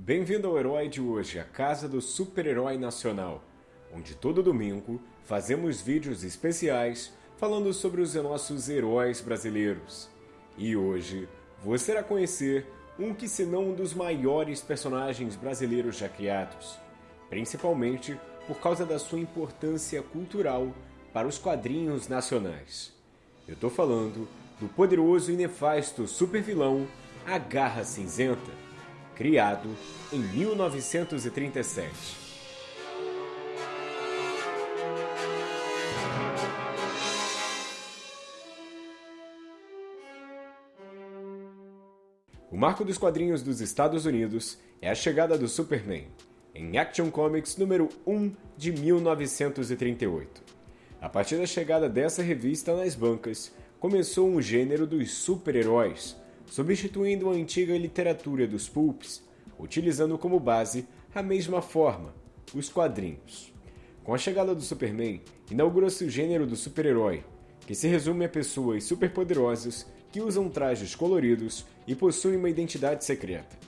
Bem-vindo ao Herói de hoje, a casa do super-herói nacional, onde todo domingo fazemos vídeos especiais falando sobre os nossos heróis brasileiros. E hoje você irá conhecer um que se não um dos maiores personagens brasileiros já criados, principalmente por causa da sua importância cultural para os quadrinhos nacionais. Eu tô falando do poderoso e nefasto supervilão A Garra Cinzenta criado em 1937. O marco dos quadrinhos dos Estados Unidos é a chegada do Superman, em Action Comics número 1 de 1938. A partir da chegada dessa revista nas bancas, começou um gênero dos super-heróis, substituindo a antiga literatura dos pulps, utilizando como base a mesma forma, os quadrinhos. Com a chegada do Superman, inaugura-se o gênero do super-herói, que se resume a pessoas superpoderosas que usam trajes coloridos e possuem uma identidade secreta.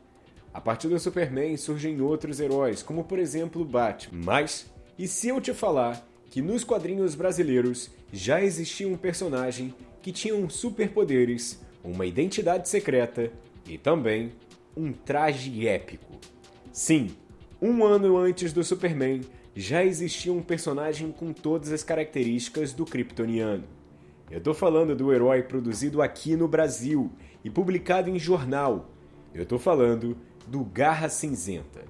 A partir do Superman surgem outros heróis, como por exemplo Batman. Mas, e se eu te falar que nos quadrinhos brasileiros já existia um personagem que tinha superpoderes uma identidade secreta e também um traje épico. Sim, um ano antes do Superman já existia um personagem com todas as características do Kryptoniano. Eu tô falando do herói produzido aqui no Brasil e publicado em jornal. Eu tô falando do Garra Cinzenta.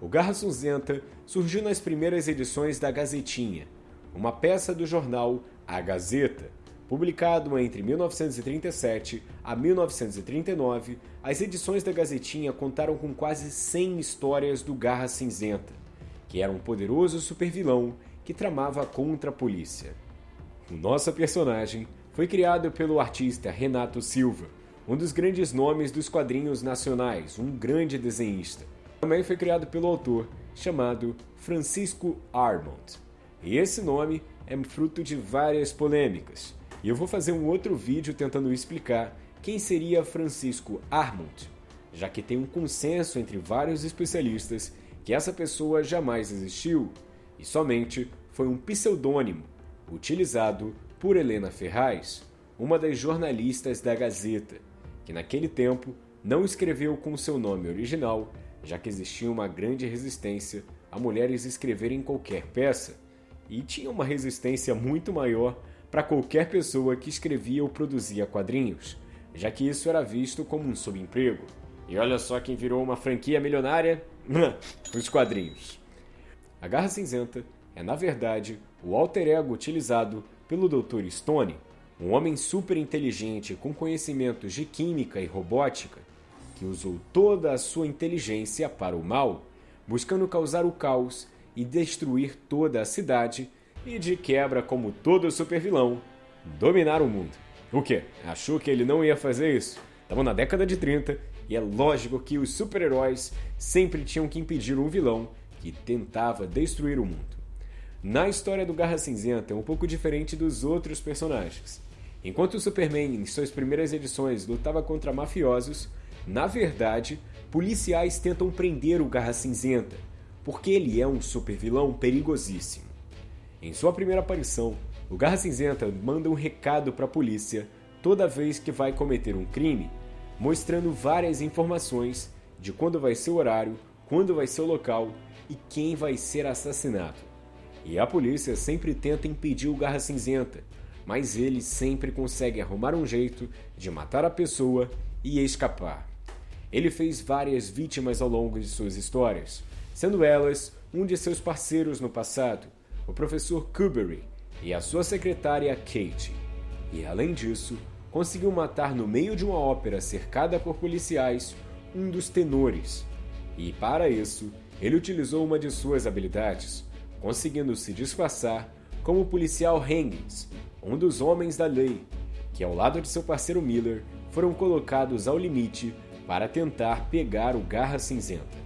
O Garra Cinzenta surgiu nas primeiras edições da Gazetinha, uma peça do jornal A Gazeta, Publicado entre 1937 a 1939, as edições da Gazetinha contaram com quase 100 histórias do Garra Cinzenta, que era um poderoso supervilão que tramava contra a polícia. O nosso personagem foi criado pelo artista Renato Silva, um dos grandes nomes dos quadrinhos nacionais, um grande desenhista. Também foi criado pelo autor chamado Francisco Armond. E esse nome é fruto de várias polêmicas e eu vou fazer um outro vídeo tentando explicar quem seria Francisco Armond, já que tem um consenso entre vários especialistas que essa pessoa jamais existiu e somente foi um pseudônimo utilizado por Helena Ferraz, uma das jornalistas da Gazeta, que naquele tempo não escreveu com seu nome original, já que existia uma grande resistência a mulheres escreverem qualquer peça, e tinha uma resistência muito maior para qualquer pessoa que escrevia ou produzia quadrinhos, já que isso era visto como um subemprego. E olha só quem virou uma franquia milionária: os quadrinhos. A Garra Cinzenta é, na verdade, o alter ego utilizado pelo Dr. Stone, um homem super inteligente com conhecimentos de química e robótica, que usou toda a sua inteligência para o mal, buscando causar o caos e destruir toda a cidade e de quebra, como todo supervilão, dominar o mundo. O quê? Achou que ele não ia fazer isso? Estamos na década de 30 e é lógico que os super-heróis sempre tinham que impedir um vilão que tentava destruir o mundo. Na história do Garra Cinzenta é um pouco diferente dos outros personagens. Enquanto o Superman, em suas primeiras edições, lutava contra mafiosos, na verdade, policiais tentam prender o Garra Cinzenta, porque ele é um supervilão perigosíssimo. Em sua primeira aparição, o Garra Cinzenta manda um recado para a polícia toda vez que vai cometer um crime, mostrando várias informações de quando vai ser o horário, quando vai ser o local e quem vai ser assassinado. E a polícia sempre tenta impedir o Garra Cinzenta, mas ele sempre consegue arrumar um jeito de matar a pessoa e escapar. Ele fez várias vítimas ao longo de suas histórias, sendo elas um de seus parceiros no passado, o professor Kubery e a sua secretária Kate. E além disso, conseguiu matar no meio de uma ópera cercada por policiais um dos tenores. E para isso, ele utilizou uma de suas habilidades, conseguindo se disfarçar como o policial Hangings, um dos homens da lei, que ao lado de seu parceiro Miller foram colocados ao limite para tentar pegar o Garra Cinzenta.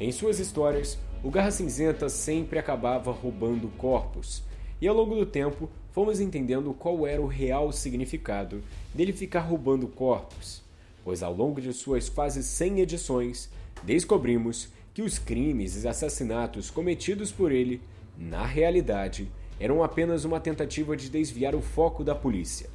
Em suas histórias, o Garra Cinzenta sempre acabava roubando corpos, e ao longo do tempo fomos entendendo qual era o real significado dele ficar roubando corpos, pois ao longo de suas quase 100 edições, descobrimos que os crimes e assassinatos cometidos por ele, na realidade, eram apenas uma tentativa de desviar o foco da polícia.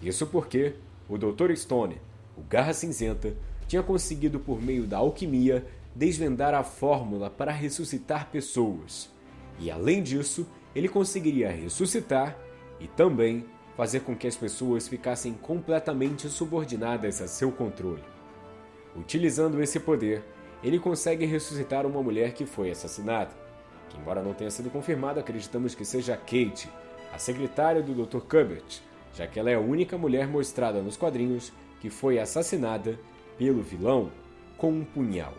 Isso porque o Dr. Stone, o Garra Cinzenta, tinha conseguido por meio da alquimia desvendar a fórmula para ressuscitar pessoas. E além disso, ele conseguiria ressuscitar e também fazer com que as pessoas ficassem completamente subordinadas a seu controle. Utilizando esse poder, ele consegue ressuscitar uma mulher que foi assassinada, que embora não tenha sido confirmado, acreditamos que seja Kate, a secretária do Dr. Cubbett, já que ela é a única mulher mostrada nos quadrinhos que foi assassinada pelo vilão com um punhal.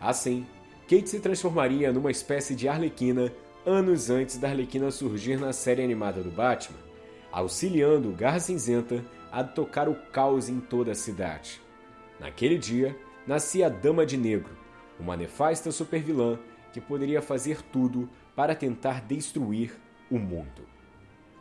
Assim, Kate se transformaria numa espécie de Arlequina anos antes da Arlequina surgir na série animada do Batman, auxiliando Garra Cinzenta a tocar o caos em toda a cidade. Naquele dia, nascia a Dama de Negro, uma nefasta supervilã que poderia fazer tudo para tentar destruir o mundo.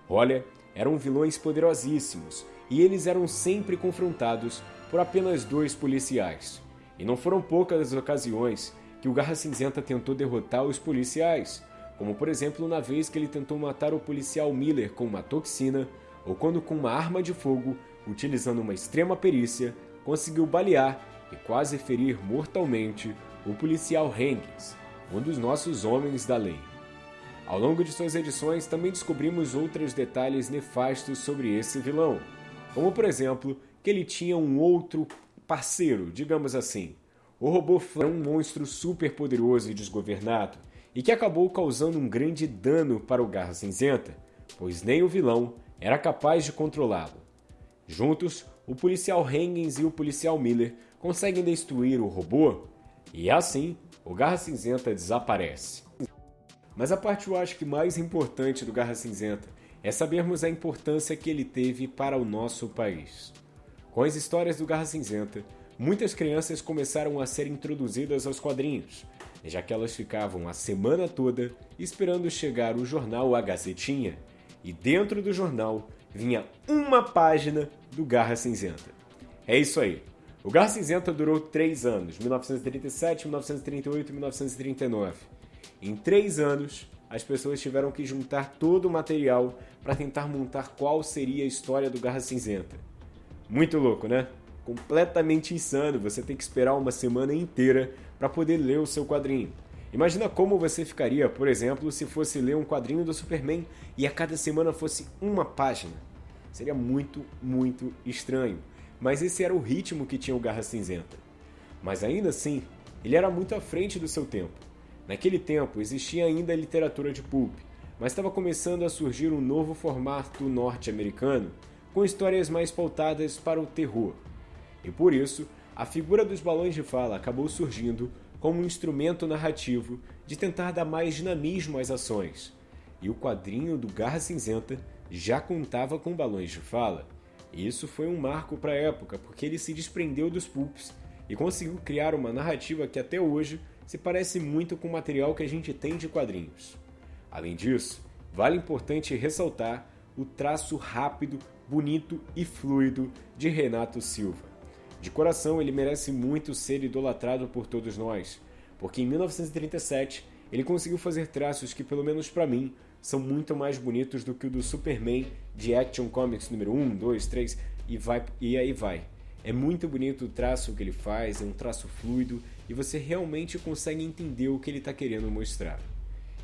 Olha, eram vilões poderosíssimos e eles eram sempre confrontados por apenas dois policiais. E não foram poucas as ocasiões que o Garra Cinzenta tentou derrotar os policiais, como por exemplo na vez que ele tentou matar o policial Miller com uma toxina, ou quando com uma arma de fogo, utilizando uma extrema perícia, conseguiu balear e quase ferir mortalmente o policial Hengis, um dos nossos homens da lei. Ao longo de suas edições, também descobrimos outros detalhes nefastos sobre esse vilão, como por exemplo que ele tinha um outro parceiro, digamos assim. O robô Flan é um monstro super poderoso e desgovernado, e que acabou causando um grande dano para o Garra Cinzenta, pois nem o vilão era capaz de controlá-lo. Juntos, o policial Hengens e o policial Miller conseguem destruir o robô, e assim o Garra Cinzenta desaparece. Mas a parte eu acho que mais importante do Garra Cinzenta é sabermos a importância que ele teve para o nosso país. Com as histórias do Garra Cinzenta, muitas crianças começaram a ser introduzidas aos quadrinhos, já que elas ficavam a semana toda esperando chegar o jornal A Gazetinha, e dentro do jornal vinha uma página do Garra Cinzenta. É isso aí. O Garra Cinzenta durou três anos, 1937, 1938 e 1939. Em três anos, as pessoas tiveram que juntar todo o material para tentar montar qual seria a história do Garra Cinzenta. Muito louco, né? Completamente insano você tem que esperar uma semana inteira para poder ler o seu quadrinho. Imagina como você ficaria, por exemplo, se fosse ler um quadrinho do Superman e a cada semana fosse uma página. Seria muito, muito estranho. Mas esse era o ritmo que tinha o Garra Cinzenta. Mas ainda assim, ele era muito à frente do seu tempo. Naquele tempo existia ainda a literatura de pulp, mas estava começando a surgir um novo formato norte-americano com histórias mais pautadas para o terror. E por isso, a figura dos balões de fala acabou surgindo como um instrumento narrativo de tentar dar mais dinamismo às ações. E o quadrinho do Garra Cinzenta já contava com balões de fala. E isso foi um marco para a época, porque ele se desprendeu dos pulps e conseguiu criar uma narrativa que até hoje se parece muito com o material que a gente tem de quadrinhos. Além disso, vale importante ressaltar o traço rápido bonito e fluido de Renato Silva. De coração, ele merece muito ser idolatrado por todos nós, porque em 1937 ele conseguiu fazer traços que, pelo menos para mim, são muito mais bonitos do que o do Superman de Action Comics número 1, 2, 3 e, vai, e aí vai. É muito bonito o traço que ele faz, é um traço fluido e você realmente consegue entender o que ele está querendo mostrar.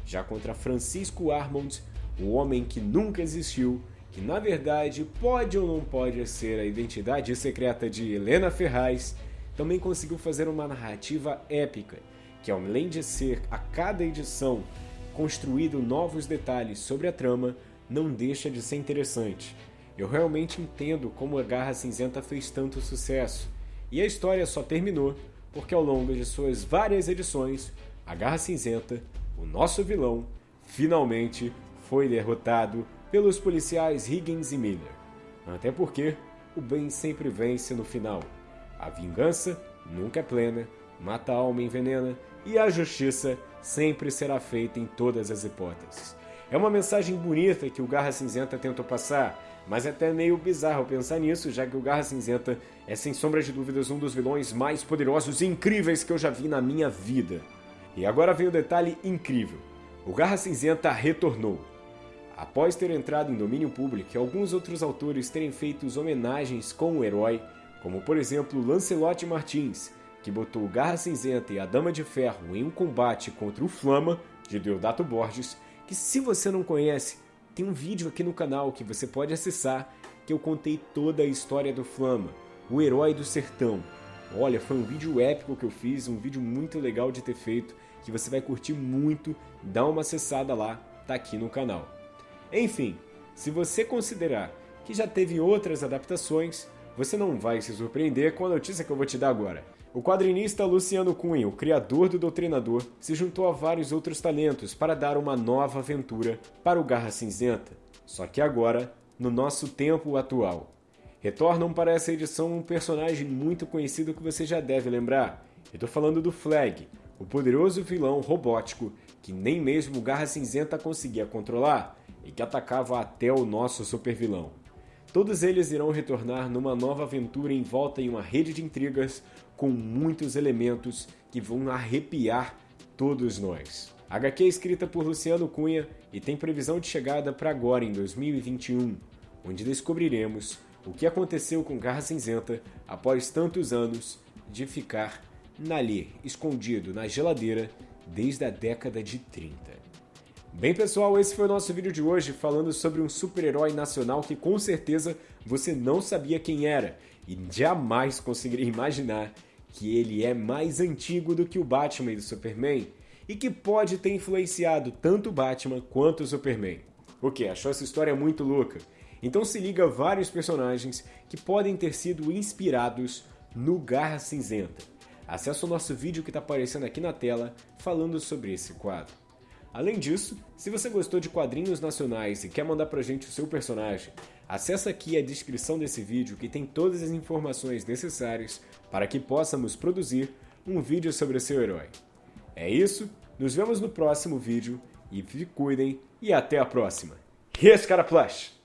Já contra Francisco Armond, o homem que nunca existiu, que na verdade pode ou não pode ser a identidade secreta de Helena Ferraz, também conseguiu fazer uma narrativa épica, que além de ser a cada edição construído novos detalhes sobre a trama, não deixa de ser interessante. Eu realmente entendo como a Garra Cinzenta fez tanto sucesso, e a história só terminou porque ao longo de suas várias edições, a Garra Cinzenta, o nosso vilão, finalmente foi derrotado pelos policiais Higgins e Miller. Até porque o bem sempre vence no final. A vingança nunca é plena, mata a alma envenena e a justiça sempre será feita em todas as hipóteses. É uma mensagem bonita que o Garra Cinzenta tentou passar, mas é até meio bizarro pensar nisso, já que o Garra Cinzenta é sem sombra de dúvidas um dos vilões mais poderosos e incríveis que eu já vi na minha vida. E agora vem o detalhe incrível. O Garra Cinzenta retornou. Após ter entrado em domínio público e alguns outros autores terem feito homenagens com o herói, como por exemplo Lancelot Martins, que botou Garra Cinzenta e a Dama de Ferro em um combate contra o Flama, de Deodato Borges, que se você não conhece, tem um vídeo aqui no canal que você pode acessar que eu contei toda a história do Flama, o herói do sertão. Olha, foi um vídeo épico que eu fiz, um vídeo muito legal de ter feito, que você vai curtir muito, dá uma acessada lá, tá aqui no canal. Enfim, se você considerar que já teve outras adaptações, você não vai se surpreender com a notícia que eu vou te dar agora. O quadrinista Luciano Cunha, o criador do Doutrinador, se juntou a vários outros talentos para dar uma nova aventura para o Garra Cinzenta, só que agora no nosso tempo atual. Retornam para essa edição um personagem muito conhecido que você já deve lembrar. Eu tô falando do Flag, o poderoso vilão robótico que nem mesmo o Garra Cinzenta conseguia controlar e que atacava até o nosso supervilão. Todos eles irão retornar numa nova aventura em volta em uma rede de intrigas com muitos elementos que vão arrepiar todos nós. A HQ é escrita por Luciano Cunha e tem previsão de chegada para agora em 2021, onde descobriremos o que aconteceu com Garra Cinzenta após tantos anos de ficar ali, escondido na geladeira desde a década de 30. Bem pessoal, esse foi o nosso vídeo de hoje falando sobre um super-herói nacional que com certeza você não sabia quem era e jamais conseguiria imaginar que ele é mais antigo do que o Batman e o Superman e que pode ter influenciado tanto o Batman quanto o Superman. O que? Achou essa história muito louca? Então se liga a vários personagens que podem ter sido inspirados no Garra Cinzenta. Acesse o nosso vídeo que está aparecendo aqui na tela falando sobre esse quadro. Além disso, se você gostou de quadrinhos nacionais e quer mandar pra gente o seu personagem, acessa aqui a descrição desse vídeo que tem todas as informações necessárias para que possamos produzir um vídeo sobre o seu herói. É isso, nos vemos no próximo vídeo e se cuidem e até a próxima. Yes, plush!